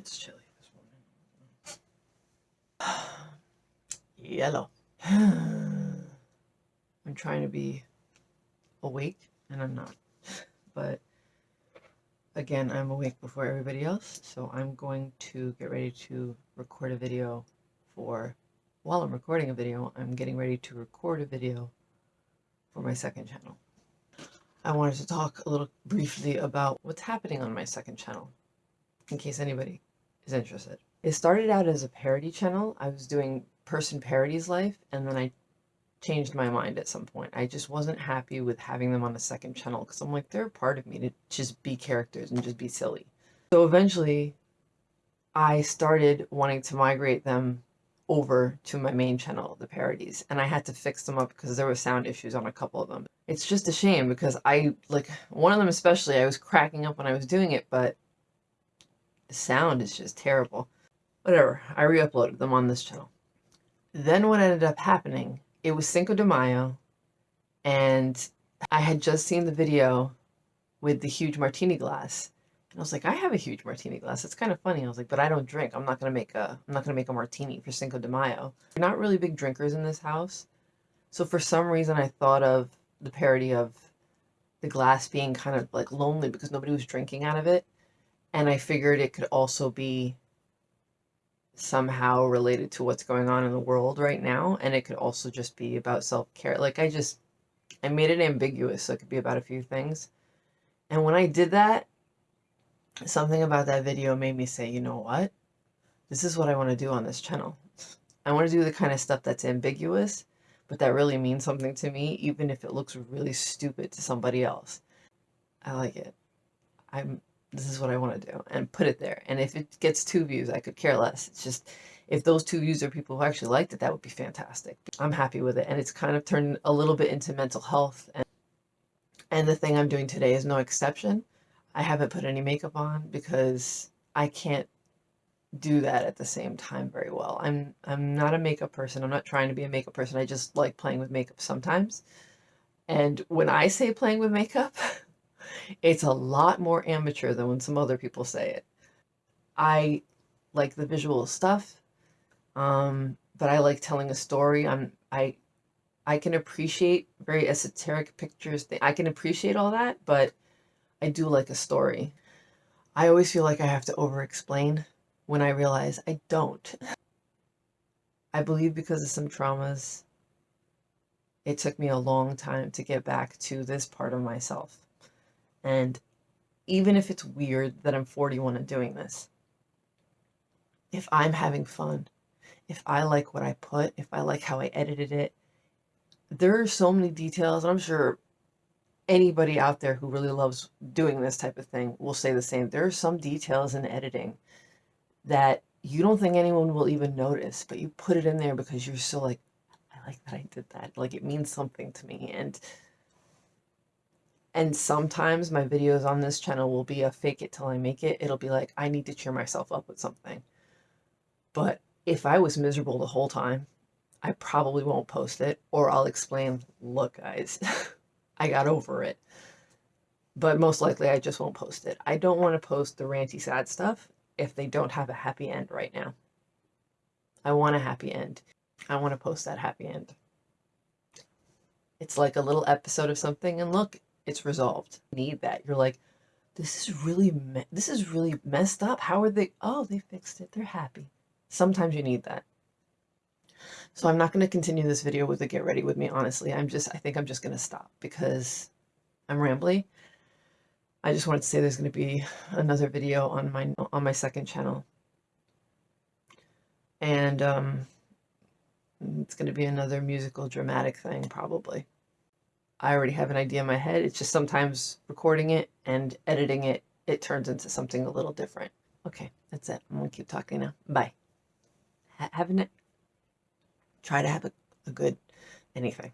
It's chilly this morning. Yellow. I'm trying to be awake and I'm not. But again, I'm awake before everybody else, so I'm going to get ready to record a video for, while I'm recording a video, I'm getting ready to record a video for my second channel. I wanted to talk a little briefly about what's happening on my second channel, in case anybody interested. It started out as a parody channel. I was doing person parodies life, and then I changed my mind at some point. I just wasn't happy with having them on a second channel because I'm like, they're part of me to just be characters and just be silly. So eventually, I started wanting to migrate them over to my main channel, the parodies, and I had to fix them up because there were sound issues on a couple of them. It's just a shame because I, like, one of them especially, I was cracking up when I was doing it, but the sound is just terrible. Whatever, I re-uploaded them on this channel. Then what ended up happening, it was Cinco de Mayo, and I had just seen the video with the huge martini glass. And I was like, I have a huge martini glass. It's kind of funny. I was like, but I don't drink. I'm not gonna make a I'm not gonna make a martini for Cinco de Mayo. We're not really big drinkers in this house. So for some reason I thought of the parody of the glass being kind of like lonely because nobody was drinking out of it. And I figured it could also be somehow related to what's going on in the world right now. And it could also just be about self-care. Like I just, I made it ambiguous so it could be about a few things. And when I did that, something about that video made me say, you know what? This is what I want to do on this channel. I want to do the kind of stuff that's ambiguous, but that really means something to me, even if it looks really stupid to somebody else. I like it. I'm this is what I want to do and put it there. And if it gets two views, I could care less. It's just, if those two views are people who actually liked it, that would be fantastic. I'm happy with it. And it's kind of turned a little bit into mental health. And, and the thing I'm doing today is no exception. I haven't put any makeup on because I can't do that at the same time very well. I'm I'm not a makeup person. I'm not trying to be a makeup person. I just like playing with makeup sometimes. And when I say playing with makeup, It's a lot more amateur than when some other people say it. I like the visual stuff, um, but I like telling a story. I'm I I can appreciate very esoteric pictures. I can appreciate all that, but I do like a story. I always feel like I have to over-explain when I realize I don't. I believe because of some traumas, it took me a long time to get back to this part of myself. And even if it's weird that I'm 41 and doing this, if I'm having fun, if I like what I put, if I like how I edited it, there are so many details. I'm sure anybody out there who really loves doing this type of thing will say the same. There are some details in editing that you don't think anyone will even notice, but you put it in there because you're so like, I like that I did that. Like it means something to me. And and sometimes my videos on this channel will be a fake it till I make it. It'll be like, I need to cheer myself up with something. But if I was miserable the whole time, I probably won't post it or I'll explain, look guys, I got over it. But most likely I just won't post it. I don't want to post the ranty sad stuff if they don't have a happy end right now. I want a happy end. I want to post that happy end. It's like a little episode of something and look, it's resolved. Need that. You're like, this is really, this is really messed up. How are they? Oh, they fixed it. They're happy. Sometimes you need that. So I'm not going to continue this video with the get ready with me, honestly. I'm just, I think I'm just going to stop because I'm rambly. I just wanted to say there's going to be another video on my, on my second channel. And, um, it's going to be another musical dramatic thing, probably. I already have an idea in my head. It's just sometimes recording it and editing it, it turns into something a little different. Okay, that's it. I'm going to keep talking now. Bye. Ha have a, try to have a, a good anything.